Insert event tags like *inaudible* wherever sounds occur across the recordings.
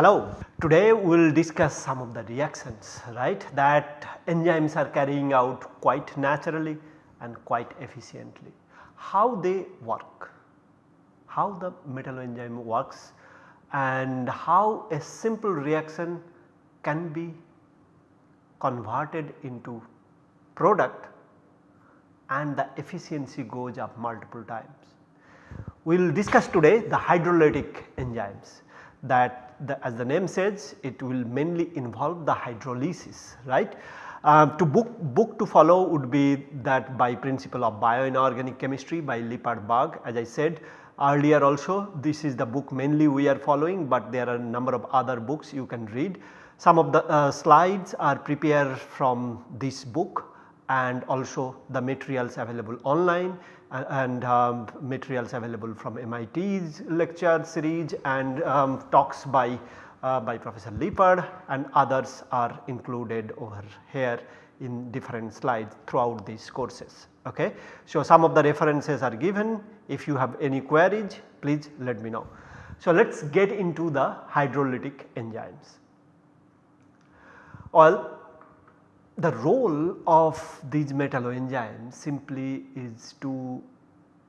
Hello, today we will discuss some of the reactions right that enzymes are carrying out quite naturally and quite efficiently. How they work, how the metalloenzyme works and how a simple reaction can be converted into product and the efficiency goes up multiple times. We will discuss today the hydrolytic enzymes that the, as the name says it will mainly involve the hydrolysis right. Uh, to book, book to follow would be that by principle of bioinorganic chemistry by Lippard as I said earlier also this is the book mainly we are following but there are a number of other books you can read. Some of the uh, slides are prepared from this book and also the materials available online and um, materials available from MIT's lecture series and um, talks by, uh, by Professor Lippard and others are included over here in different slides throughout these courses. Okay. So, some of the references are given if you have any queries please let me know. So, let us get into the hydrolytic enzymes. Well the role of these metalloenzymes simply is to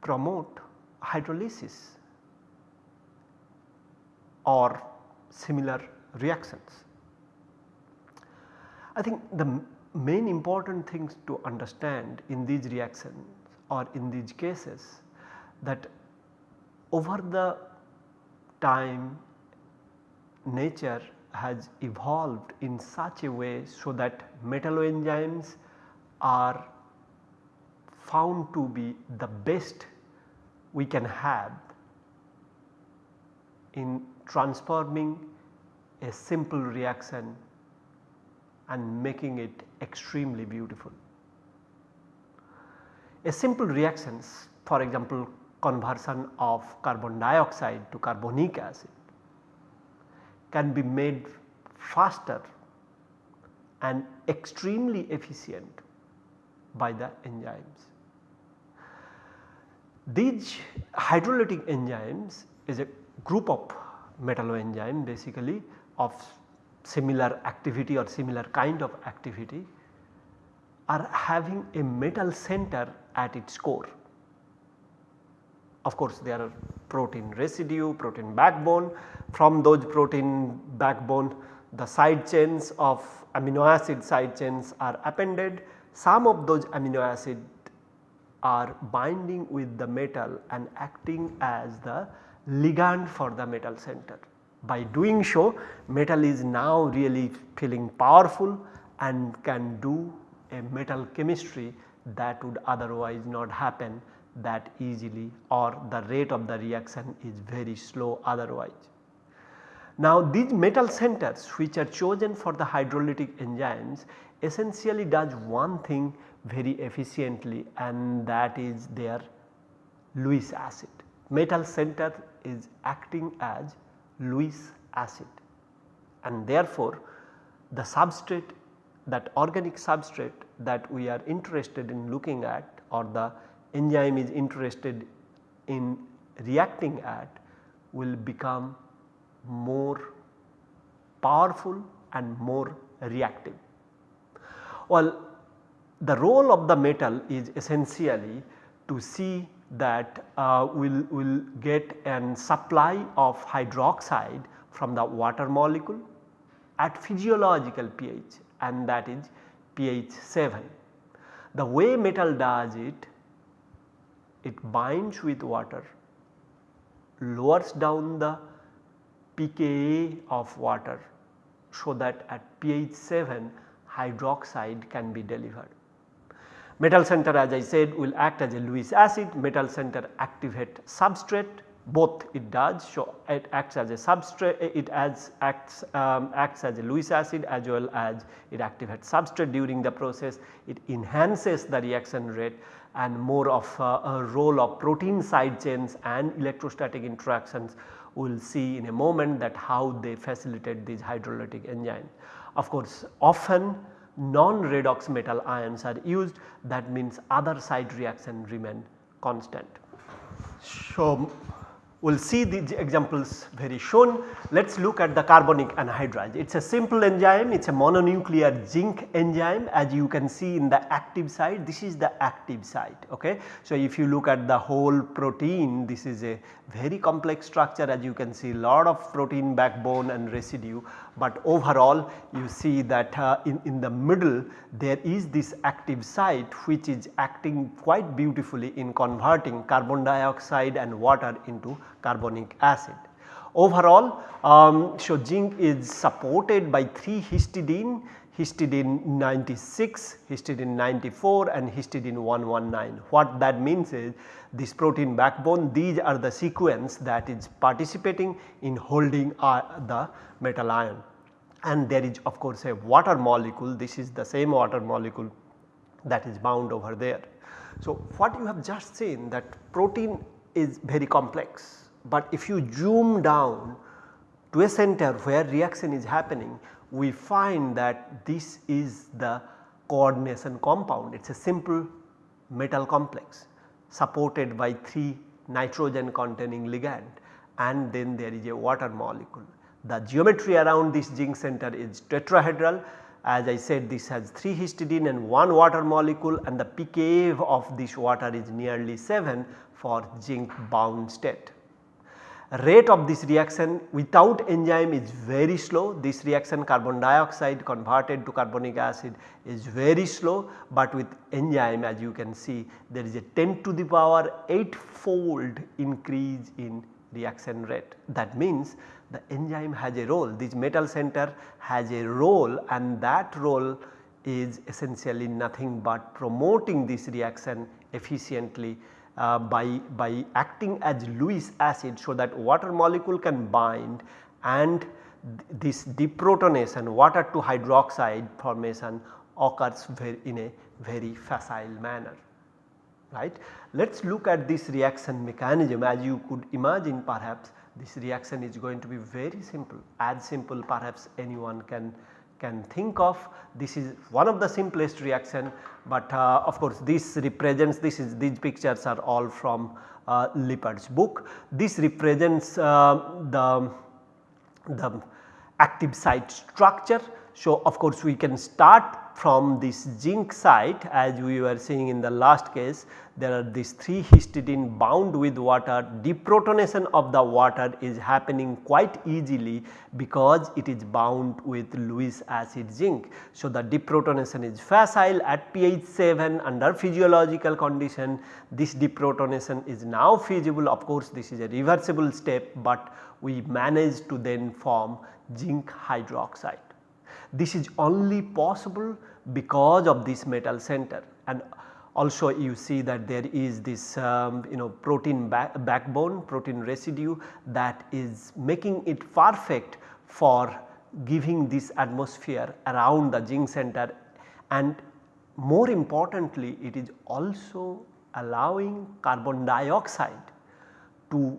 promote hydrolysis or similar reactions. I think the main important things to understand in these reactions or in these cases that over the time nature has evolved in such a way so that metalloenzymes are found to be the best we can have in transforming a simple reaction and making it extremely beautiful. A simple reactions for example conversion of carbon dioxide to carbonic acid can be made faster and extremely efficient by the enzymes. These hydrolytic enzymes is a group of metalloenzyme basically of similar activity or similar kind of activity are having a metal center at its core. Of course, there are protein residue, protein backbone. From those protein backbone the side chains of amino acid side chains are appended. Some of those amino acid are binding with the metal and acting as the ligand for the metal center. By doing so metal is now really feeling powerful and can do a metal chemistry that would otherwise not happen that easily or the rate of the reaction is very slow otherwise. Now these metal centers which are chosen for the hydrolytic enzymes essentially does one thing very efficiently and that is their Lewis acid. Metal center is acting as Lewis acid and therefore the substrate that organic substrate that we are interested in looking at or the enzyme is interested in reacting at will become more powerful and more reactive. Well the role of the metal is essentially to see that uh, we will will get an supply of hydroxide from the water molecule at physiological pH and that is pH 7. The way metal does it it binds with water, lowers down the pKa of water so that at pH 7 hydroxide can be delivered. Metal center as I said will act as a Lewis acid, metal center activate substrate. Both it does. So it acts as a substrate it as acts um, acts as a Lewis acid as well as it activates substrate during the process. It enhances the reaction rate and more of uh, a role of protein side chains and electrostatic interactions we will see in a moment that how they facilitate these hydrolytic enzymes. Of course often non-redox metal ions are used that means other side reaction remain constant. So we will see these examples very soon. Let us look at the carbonic anhydrase. It is a simple enzyme, it is a mononuclear zinc enzyme as you can see in the active site, this is the active site. Okay. So, if you look at the whole protein, this is a very complex structure as you can see lot of protein backbone and residue, but overall you see that uh, in, in the middle there is this active site which is acting quite beautifully in converting carbon dioxide and water into carbonic acid. Overall, um, so zinc is supported by 3 histidine, histidine 96, histidine 94 and histidine 119. What that means is this protein backbone these are the sequence that is participating in holding uh, the metal ion and there is of course a water molecule this is the same water molecule that is bound over there. So, what you have just seen that protein is very complex but if you zoom down to a center where reaction is happening, we find that this is the coordination compound. It is a simple metal complex supported by 3 nitrogen containing ligand and then there is a water molecule. The geometry around this zinc center is tetrahedral as I said this has 3 histidine and 1 water molecule and the pKa of this water is nearly 7 for zinc bound state rate of this reaction without enzyme is very slow. This reaction carbon dioxide converted to carbonic acid is very slow, but with enzyme as you can see there is a 10 to the power 8 fold increase in reaction rate. That means the enzyme has a role, this metal center has a role and that role is essentially nothing but promoting this reaction efficiently uh, by, by acting as Lewis acid so that water molecule can bind and this deprotonation water to hydroxide formation occurs in a very facile manner right. Let us look at this reaction mechanism as you could imagine perhaps this reaction is going to be very simple as simple perhaps anyone can can think of this is one of the simplest reaction but uh, of course this represents this is these pictures are all from uh, book. This represents uh, the, the active site structure. So, of course we can start from this zinc site as we were seeing in the last case there are these 3 histidine bound with water deprotonation of the water is happening quite easily because it is bound with Lewis acid zinc. So, the deprotonation is facile at pH 7 under physiological condition this deprotonation is now feasible of course this is a reversible step but we manage to then form zinc hydroxide. This is only possible because of this metal center. And also you see that there is this um, you know protein back backbone protein residue that is making it perfect for giving this atmosphere around the zinc center. And more importantly it is also allowing carbon dioxide to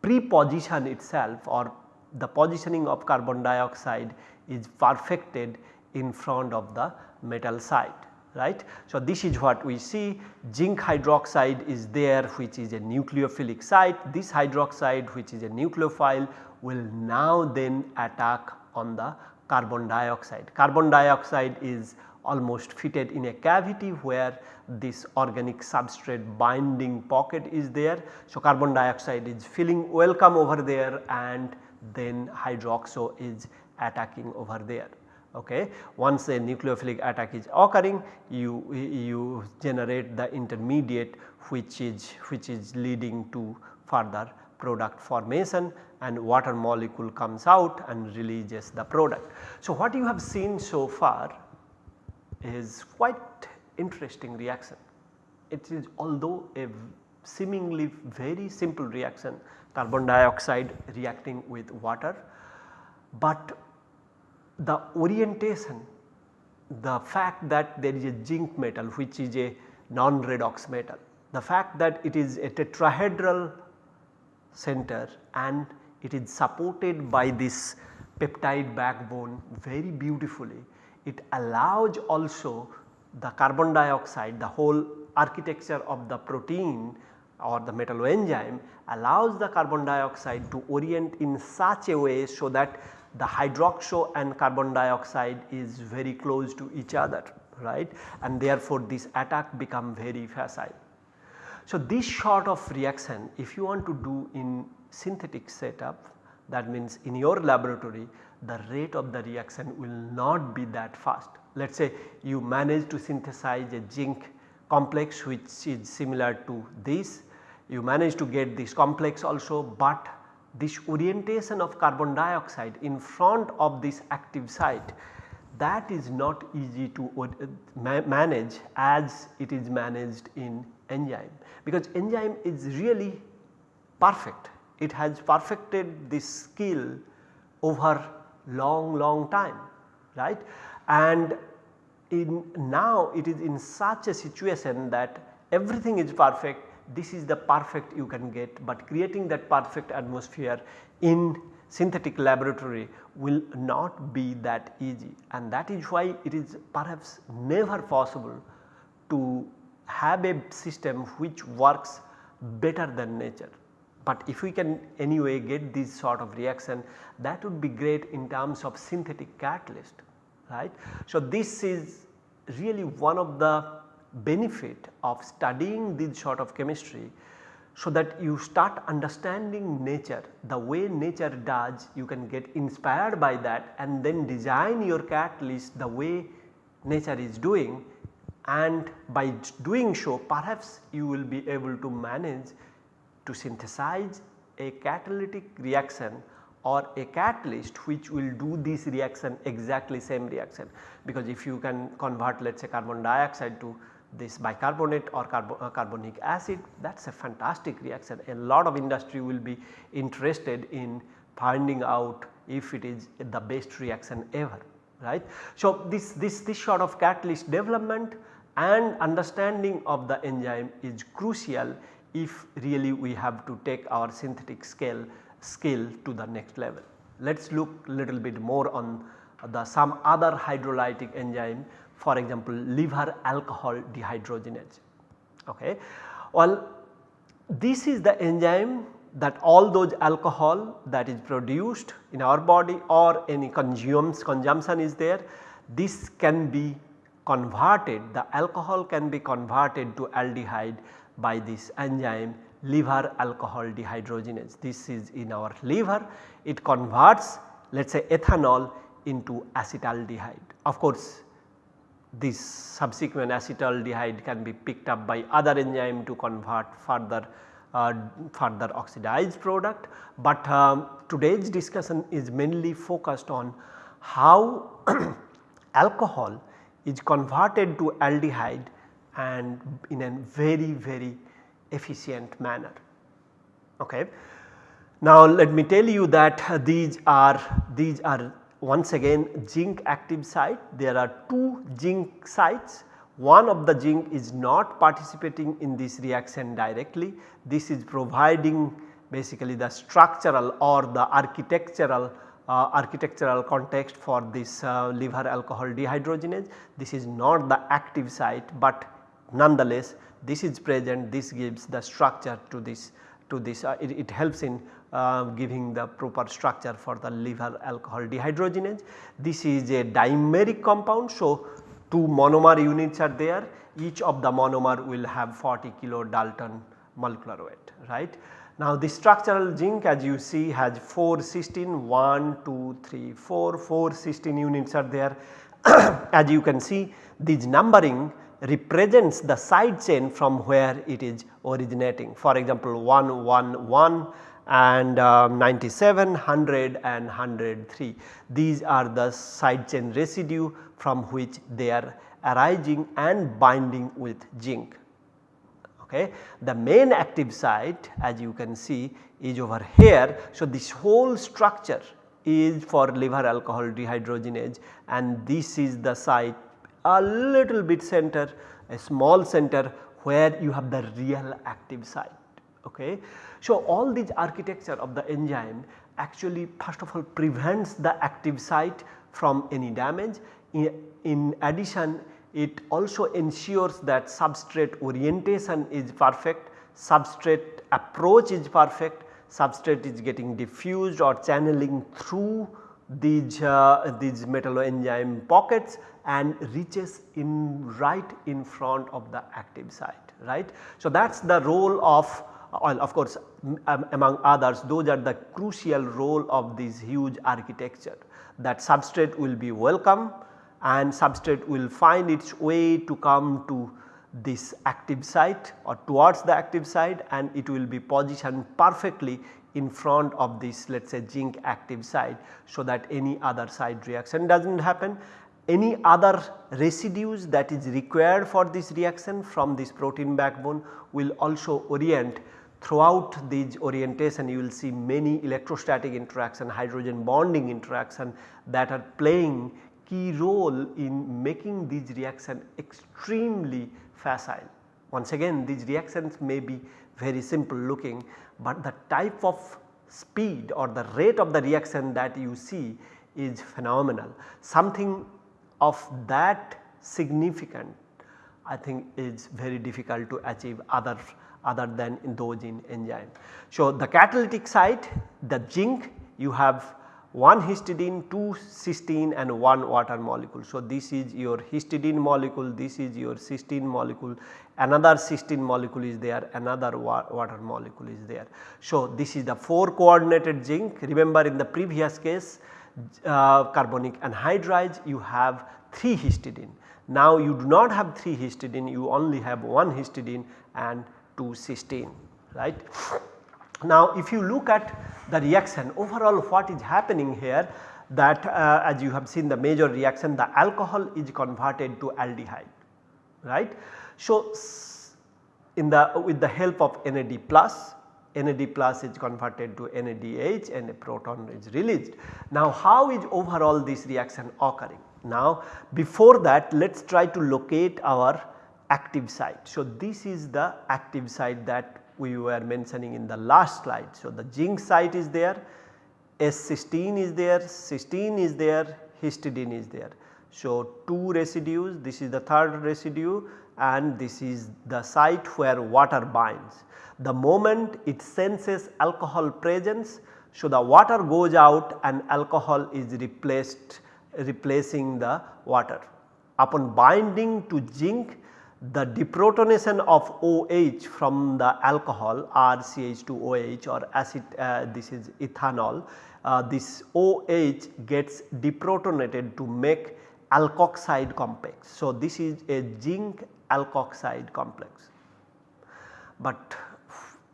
pre-position itself or the positioning of carbon dioxide is perfected in front of the metal site right. So, this is what we see zinc hydroxide is there which is a nucleophilic site this hydroxide which is a nucleophile will now then attack on the carbon dioxide. Carbon dioxide is almost fitted in a cavity where this organic substrate binding pocket is there. So, carbon dioxide is feeling welcome over there and then hydroxo is attacking over there. Okay. Once a nucleophilic attack is occurring you, you generate the intermediate which is which is leading to further product formation and water molecule comes out and releases the product. So, what you have seen so far is quite interesting reaction. It is although a seemingly very simple reaction carbon dioxide reacting with water, but the orientation the fact that there is a zinc metal which is a non-redox metal, the fact that it is a tetrahedral center and it is supported by this peptide backbone very beautifully. It allows also the carbon dioxide the whole architecture of the protein or the metalloenzyme allows the carbon dioxide to orient in such a way so that the hydroxo and carbon dioxide is very close to each other right and therefore this attack become very facile. So, this sort of reaction if you want to do in synthetic setup that means in your laboratory the rate of the reaction will not be that fast. Let us say you manage to synthesize a zinc complex which is similar to this, you manage to get this complex also but this orientation of carbon dioxide in front of this active site that is not easy to uh, manage as it is managed in enzyme because enzyme is really perfect. It has perfected this skill over long long time right and in now it is in such a situation that everything is perfect this is the perfect you can get but creating that perfect atmosphere in synthetic laboratory will not be that easy and that is why it is perhaps never possible to have a system which works better than nature. But if we can anyway get this sort of reaction that would be great in terms of synthetic catalyst right. So, this is really one of the benefit of studying this sort of chemistry so that you start understanding nature the way nature does. You can get inspired by that and then design your catalyst the way nature is doing. And by doing so perhaps you will be able to manage to synthesize a catalytic reaction or a catalyst which will do this reaction exactly same reaction. Because if you can convert let us say carbon dioxide to this bicarbonate or carbo, uh, carbonic acid that is a fantastic reaction. A lot of industry will be interested in finding out if it is the best reaction ever right. So, this, this, this sort of catalyst development and understanding of the enzyme is crucial if really we have to take our synthetic scale skill to the next level. Let us look little bit more on the some other hydrolytic enzyme for example liver alcohol dehydrogenase. Okay. Well this is the enzyme that all those alcohol that is produced in our body or any consumes consumption is there this can be converted the alcohol can be converted to aldehyde by this enzyme liver alcohol dehydrogenase. This is in our liver it converts let us say ethanol into acetaldehyde. Of course, this subsequent acetaldehyde can be picked up by other enzyme to convert further uh, further oxidized product, but um, today's discussion is mainly focused on how *clears throat* alcohol is converted to aldehyde and in a very very efficient manner. Okay. Now let me tell you that these are these are once again zinc active site. There are two zinc sites. One of the zinc is not participating in this reaction directly. This is providing basically the structural or the architectural uh, architectural context for this uh, liver alcohol dehydrogenase. This is not the active site, but nonetheless this is present. This gives the structure to this to this uh, it, it, helps in uh, giving the proper structure for the liver alcohol dehydrogenase. This is a dimeric compound. So, two monomer units are there each of the monomer will have 40 kilo Dalton molecular weight right. Now the structural zinc as you see has 4 cysteine 1, 2, 3, 4, 4 cysteine units are there *coughs* as you can see this numbering represents the side chain from where it is originating. For example, 1 1 1 and um, 97, 100 and 103. These are the side chain residue from which they are arising and binding with zinc. Okay. The main active site as you can see is over here. So, this whole structure is for liver alcohol dehydrogenase and this is the site a little bit center a small center where you have the real active site. Okay. So, all these architecture of the enzyme actually first of all prevents the active site from any damage. In, in addition it also ensures that substrate orientation is perfect substrate approach is perfect, substrate is getting diffused or channeling through these, uh, these metalloenzyme pockets and reaches in right in front of the active site right. So, that is the role of well, of course um, among others those are the crucial role of this huge architecture that substrate will be welcome and substrate will find its way to come to this active site or towards the active site and it will be positioned perfectly in front of this let us say zinc active site so that any other side reaction does not happen. Any other residues that is required for this reaction from this protein backbone will also orient throughout these orientation you will see many electrostatic interaction hydrogen bonding interaction that are playing key role in making these reaction extremely facile. Once again these reactions may be very simple looking, but the type of speed or the rate of the reaction that you see is phenomenal. Something of that significant I think is very difficult to achieve other other than in enzyme. So, the catalytic site the zinc you have 1 histidine, 2 cysteine and 1 water molecule. So, this is your histidine molecule, this is your cysteine molecule, another cysteine molecule is there, another wa water molecule is there. So, this is the 4 coordinated zinc remember in the previous case uh, carbonic anhydrase you have 3 histidine. Now, you do not have 3 histidine you only have 1 histidine and 2 cysteine right. Now if you look at the reaction overall what is happening here that uh, as you have seen the major reaction the alcohol is converted to aldehyde right. So in the with the help of NAD plus NAD plus is converted to NADH and a proton is released. Now how is overall this reaction occurring? Now before that let us try to locate our active site. So this is the active site that we were mentioning in the last slide. So, the zinc site is there, S16 is there, cysteine is there, histidine is there. So, 2 residues this is the third residue and this is the site where water binds. The moment it senses alcohol presence, so the water goes out and alcohol is replaced replacing the water. Upon binding to zinc the deprotonation of OH from the alcohol RCH2OH or acid uh, this is ethanol uh, this OH gets deprotonated to make alkoxide complex. So, this is a zinc alkoxide complex. But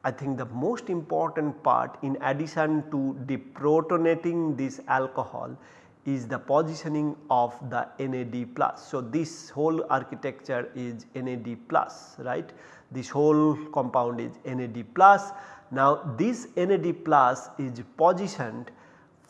I think the most important part in addition to deprotonating this alcohol is the positioning of the NAD plus. So, this whole architecture is NAD plus right this whole compound is NAD plus. Now this NAD plus is positioned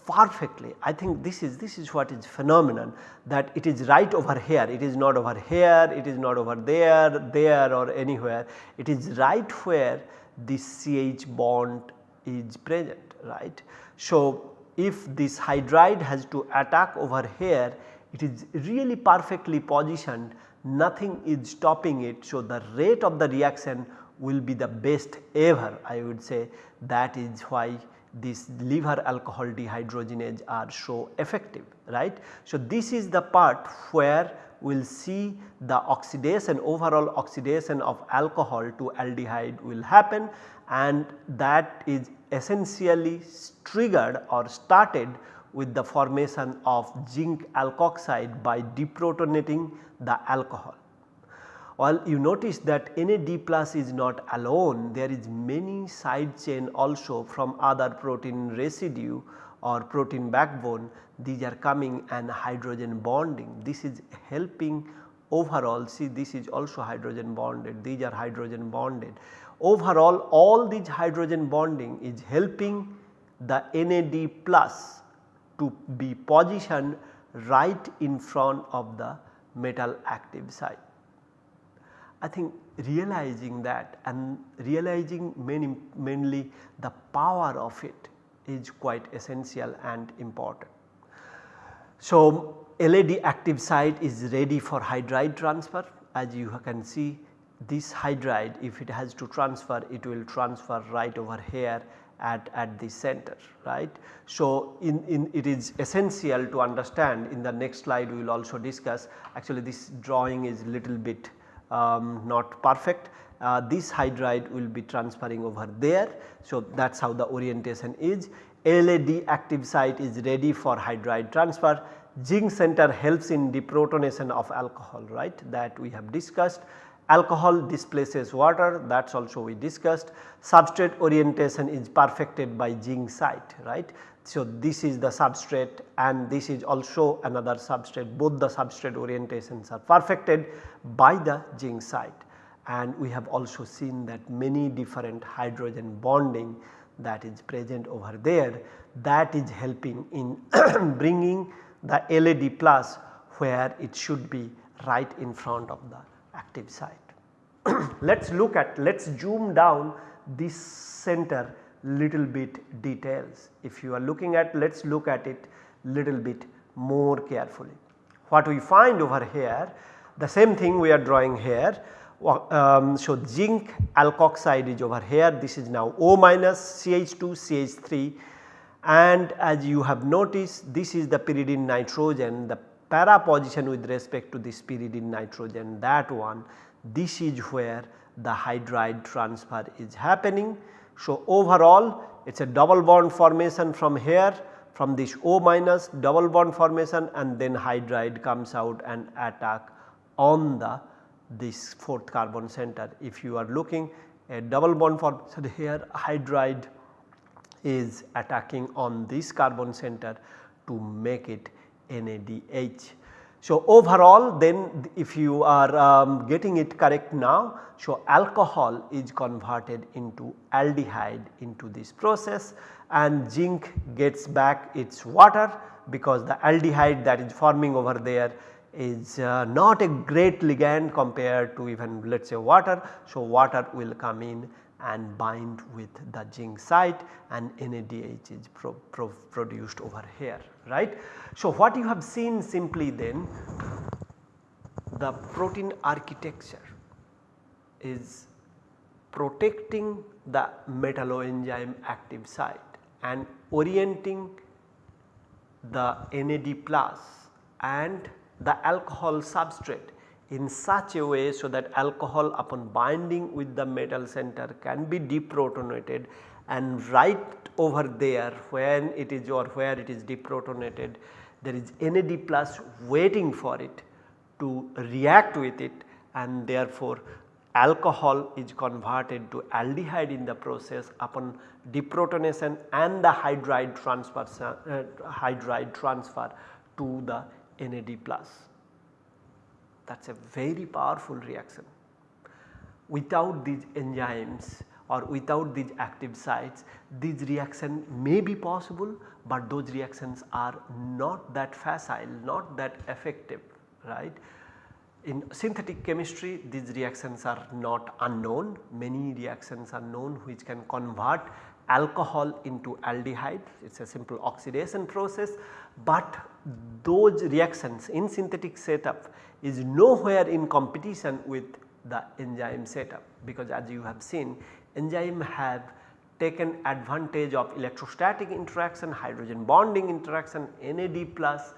perfectly I think this is this is what is phenomenon that it is right over here it is not over here it is not over there there or anywhere it is right where this CH bond is present right. So if this hydride has to attack over here it is really perfectly positioned nothing is stopping it. So, the rate of the reaction will be the best ever I would say that is why these liver alcohol dehydrogenase are so effective right. So, this is the part where we will see the oxidation overall oxidation of alcohol to aldehyde will happen and that is essentially triggered or started with the formation of zinc alkoxide by deprotonating the alcohol. While you notice that NAD plus is not alone there is many side chain also from other protein residue or protein backbone these are coming and hydrogen bonding. This is helping overall see this is also hydrogen bonded these are hydrogen bonded Overall all these hydrogen bonding is helping the NAD plus to be positioned right in front of the metal active site. I think realizing that and realizing mainly the power of it is quite essential and important. So, LAD active site is ready for hydride transfer as you can see this hydride if it has to transfer it will transfer right over here at, at the center right. So, in, in it is essential to understand in the next slide we will also discuss actually this drawing is little bit um, not perfect. Uh, this hydride will be transferring over there. So, that is how the orientation is. LAD active site is ready for hydride transfer. Zinc center helps in deprotonation of alcohol right? That we have discussed. Alcohol displaces water. That is also we discussed. Substrate orientation is perfected by zinc site right. So, this is the substrate and this is also another substrate both the substrate orientations are perfected by the zinc site and we have also seen that many different hydrogen bonding that is present over there that is helping in *clears throat* bringing the NAD plus where it should be right in front of the active site. *clears throat* let us look at let us zoom down this center little bit details. If you are looking at let us look at it little bit more carefully. What we find over here the same thing we are drawing here. Um, so, zinc alkoxide is over here this is now O minus CH2 CH3 and as you have noticed this is the pyridine nitrogen the para position with respect to this pyridine nitrogen that one this is where the hydride transfer is happening. So, overall it is a double bond formation from here from this O minus double bond formation and then hydride comes out and attack on the this 4th carbon center. If you are looking a double bond formation here hydride is attacking on this carbon center to make it NADH. So, overall then if you are um, getting it correct now, so alcohol is converted into aldehyde into this process and zinc gets back its water because the aldehyde that is forming over there is uh, not a great ligand compared to even let us say water. So, water will come in and bind with the zinc site and NADH is pro pro produced over here right. So, what you have seen simply then the protein architecture is protecting the metalloenzyme active site and orienting the NAD plus and the alcohol substrate in such a way so that alcohol upon binding with the metal center can be deprotonated and right over there when it is or where it is deprotonated there is NAD plus waiting for it to react with it and therefore alcohol is converted to aldehyde in the process upon deprotonation and the hydride transfer uh, hydride transfer to the NAD plus that is a very powerful reaction. Without these enzymes or without these active sites these reaction may be possible, but those reactions are not that facile not that effective right. In synthetic chemistry these reactions are not unknown many reactions are known which can convert alcohol into aldehyde it is a simple oxidation process, but those reactions in synthetic setup is nowhere in competition with the enzyme setup because as you have seen enzyme have taken advantage of electrostatic interaction, hydrogen bonding interaction, NAD plus,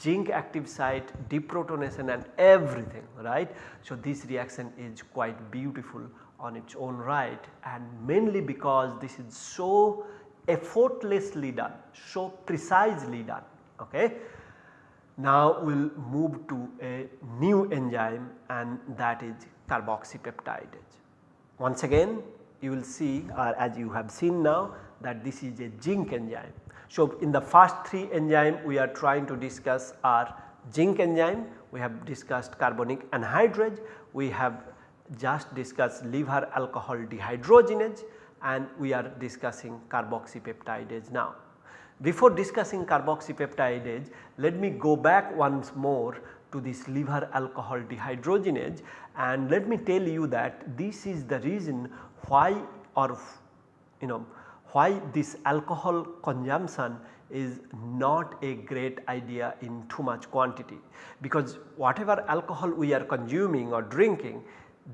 zinc active site, deprotonation and everything right. So, this reaction is quite beautiful on its own right and mainly because this is so effortlessly done, so precisely done. Okay. Now we will move to a new enzyme and that is carboxypeptidase. Once again you will see or as you have seen now that this is a zinc enzyme. So, in the first 3 enzyme we are trying to discuss are zinc enzyme, we have discussed carbonic anhydrase, we have just discussed liver alcohol dehydrogenase and we are discussing carboxypeptidase now. Before discussing carboxypeptidase, let me go back once more to this liver alcohol dehydrogenase and let me tell you that this is the reason why or you know why this alcohol consumption is not a great idea in too much quantity. Because whatever alcohol we are consuming or drinking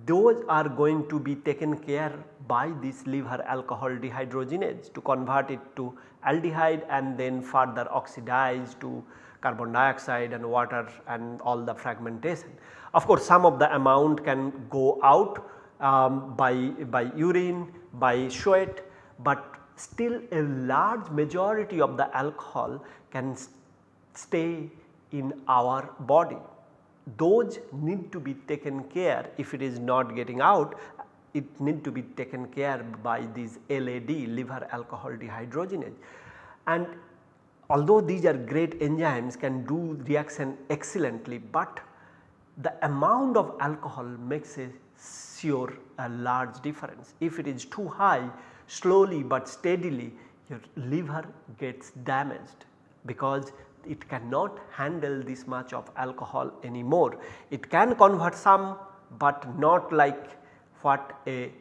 those are going to be taken care by this liver alcohol dehydrogenase to convert it to aldehyde and then further oxidize to carbon dioxide and water and all the fragmentation. Of course, some of the amount can go out um, by, by urine, by sweat, but still a large majority of the alcohol can stay in our body. Those need to be taken care if it is not getting out it need to be taken care by these LAD liver alcohol dehydrogenase and although these are great enzymes can do reaction excellently but the amount of alcohol makes a sure a large difference. If it is too high slowly but steadily your liver gets damaged because it cannot handle this much of alcohol anymore. It can convert some but not like what a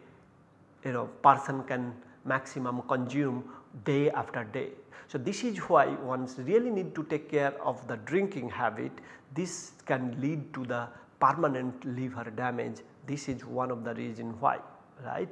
you know person can maximum consume day after day. So, this is why one really need to take care of the drinking habit this can lead to the permanent liver damage this is one of the reason why right.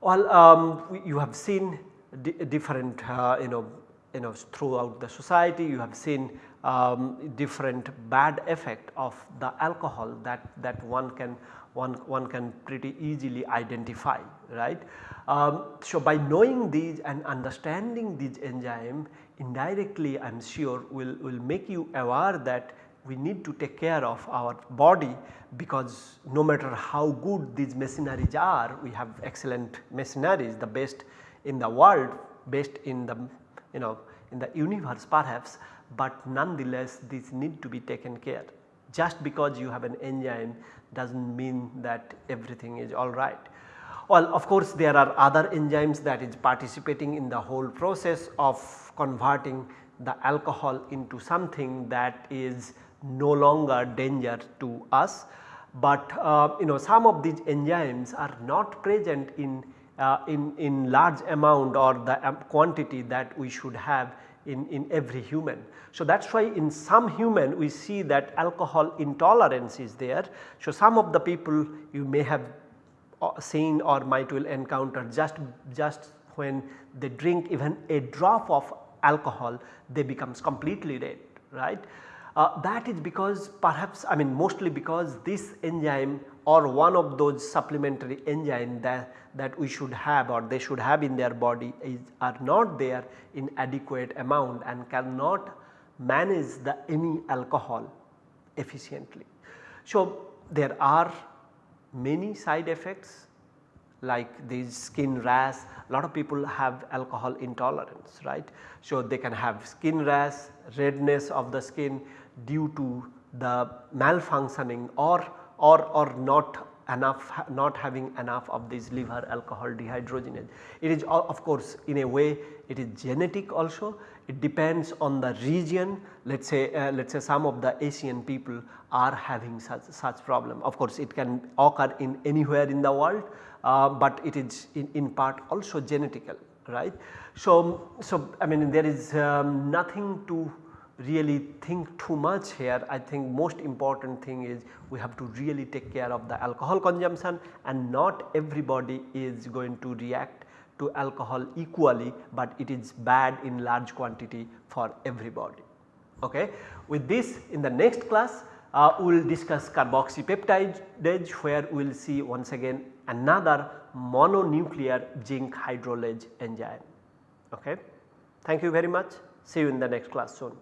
Well um, you have seen different uh, you know you know throughout the society you have seen um, different bad effect of the alcohol that, that one can one, one can pretty easily identify right. Um, so, by knowing these and understanding these enzyme indirectly I am sure will, will make you aware that we need to take care of our body because no matter how good these machineries are we have excellent machineries the best in the world best in the you know in the universe perhaps but nonetheless these need to be taken care. Just because you have an enzyme does not mean that everything is alright. Well of course there are other enzymes that is participating in the whole process of converting the alcohol into something that is no longer danger to us. But uh, you know some of these enzymes are not present in, uh, in, in large amount or the um, quantity that we should have in, in every human. So, that is why in some human we see that alcohol intolerance is there. So, some of the people you may have uh, seen or might will encounter just, just when they drink even a drop of alcohol they becomes completely red right. Uh, that is because perhaps I mean mostly because this enzyme or one of those supplementary enzyme that, that we should have or they should have in their body is are not there in adequate amount and cannot manage the any alcohol efficiently. So, there are many side effects like these skin rash a lot of people have alcohol intolerance right. So, they can have skin rash redness of the skin due to the malfunctioning or or, or not enough not having enough of this liver alcohol dehydrogenase. It is of course in a way it is genetic also it depends on the region let us say uh, let us say some of the Asian people are having such, such problem. Of course it can occur in anywhere in the world, uh, but it is in, in part also genetical right. So, so I mean there is um, nothing to really think too much here I think most important thing is we have to really take care of the alcohol consumption and not everybody is going to react to alcohol equally, but it is bad in large quantity for everybody. Okay. With this in the next class uh, we will discuss carboxypeptidase where we will see once again another mononuclear zinc hydrolase enzyme. Okay. Thank you very much see you in the next class soon.